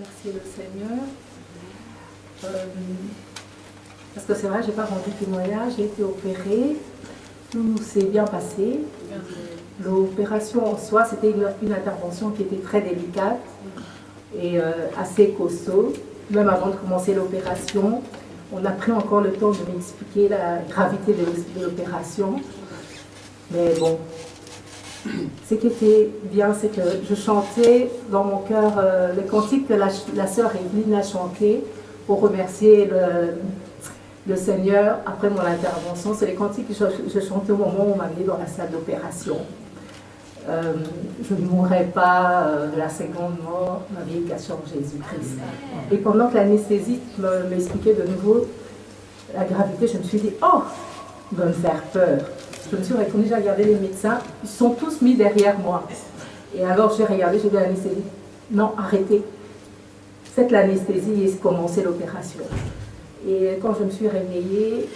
remercier le Seigneur. Euh, parce que c'est vrai, je n'ai pas rendu témoignage, j'ai été opérée, tout s'est bien passé. L'opération en soi, c'était une, intervention qui était très délicate et euh, assez costaud. Même avant de commencer l'opération, on a pris encore le temps de m'expliquer la gravité de, l'opération. Mais bon, ce qui était bien, c'est que je chantais dans mon cœur euh, le cantique que la, sœur Evelyne a chanté pour remercier le, Seigneur après mon intervention. C'est les cantiques que je, chantais au moment où on m'a mis dans la salle d'opération. Euh, je ne mourrai pas euh, de la seconde mort, ma vie en Jésus-Christ. Et pendant que l'anesthésiste m'expliquait de nouveau la gravité, je me suis dit, oh, va me faire peur. Je me suis retournée, j'ai regardé les médecins, ils sont tous mis derrière moi. Et alors j'ai regardé, j'ai dit à l'anesthésiste, non, arrêtez. Faites l'anesthésie et commencez l'opération. Et quand je me suis réveillée,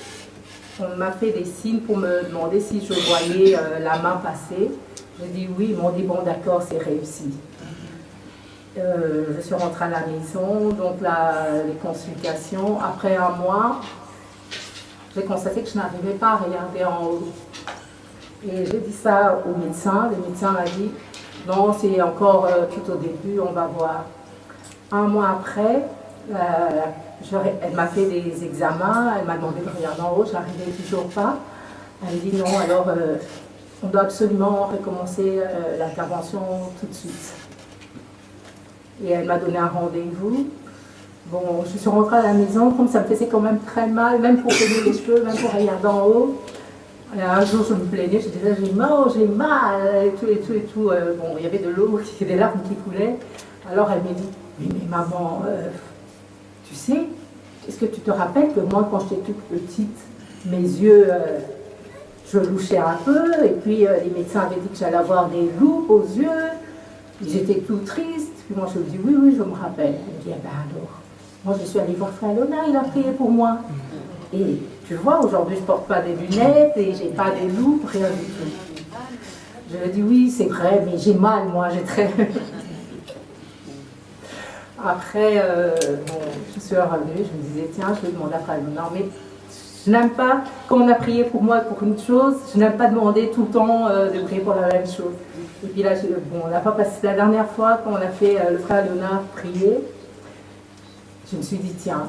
on m'a fait des signes pour me demander si je voyais euh, la main passer. J'ai dit oui, ils m'ont dit bon d'accord, c'est réussi. Euh, je suis rentrée à la maison, donc les consultations. Après un mois, j'ai constaté que je n'arrivais pas à regarder en haut. Et j'ai dit ça au médecin. Le médecin m'a dit non, c'est encore euh, tout au début, on va voir. Un mois après, elle m'a fait des examens, elle m'a demandé de regarder en haut, je n'arrivais toujours pas. Elle dit non, alors euh, on doit absolument recommencer euh, l'intervention tout de suite. Et elle m'a donné un rendez-vous. Bon, je suis rentrée à la maison, comme ça me faisait quand même très mal, même pour peiner les cheveux, même pour regarder en haut. Un jour, je me plaignais, je disais, j'ai mal, j'ai mal, et tout, et tout, et tout. Euh, bon, il y avait de l'eau, des larmes qui coulaient. Alors elle m'a dit, mais maman, tu sais, est-ce que tu te rappelles que moi, quand j'étais toute petite, mes yeux, euh, je louchais un peu, et puis euh, les médecins avaient dit que j'allais avoir des loupes aux yeux, j'étais tout triste, puis moi je lui dis oui, oui, je me rappelle. Elle me dit, eh ben alors, moi je suis allée voir Frère Lona, il a prié pour moi. Et tu vois, aujourd'hui je ne porte pas des lunettes, et j'ai pas des loupes, rien du tout. Je lui dis oui, c'est vrai, mais j'ai mal, moi, j'ai très... Après, euh, je suis revenue, je me disais, tiens, je vais demander à Frère Non, mais je n'aime pas, quand on a prié pour moi pour une chose, je n'aime pas demander tout le temps euh, de prier pour la même chose. Et puis là, bon, on n'a pas passé la dernière fois quand on a fait euh, le frère Léonard prier, je me suis dit, tiens,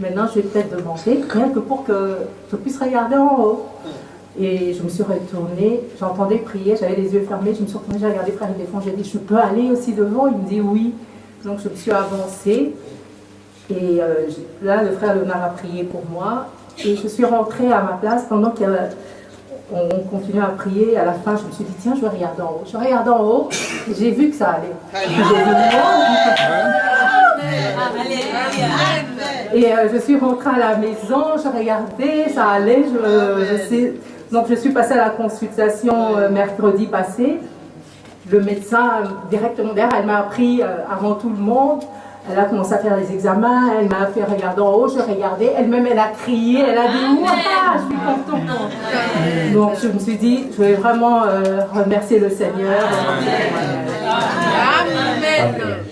maintenant je vais peut-être demander, rien que pour que je puisse regarder en haut. Et je me suis retournée, j'entendais prier, j'avais les yeux fermés, je me suis retournée, j'ai regardé Frère Défense, j'ai dit, je peux aller aussi devant? Il me dit oui. Donc je me suis avancée et euh, là le frère Léonard a prié pour moi et je suis rentrée à ma place pendant qu'on continuait à prier. À la fin, je me suis dit, tiens, je vais regarder en haut. Je regarde en haut et j'ai vu que ça allait. Et euh, je suis rentrée à la maison, je regardais, ça allait. Je, Donc je suis passée à la consultation euh, mercredi passé le médecin directement derrière, elle m'a appris euh, avant tout le monde. Elle a commencé à faire les examens, elle m'a fait regarder en haut, je regardais, elle-même elle a crié, elle a dit Ouah, je suis contente. Donc je me suis dit, je vais vraiment euh, remercier le Seigneur. Amen.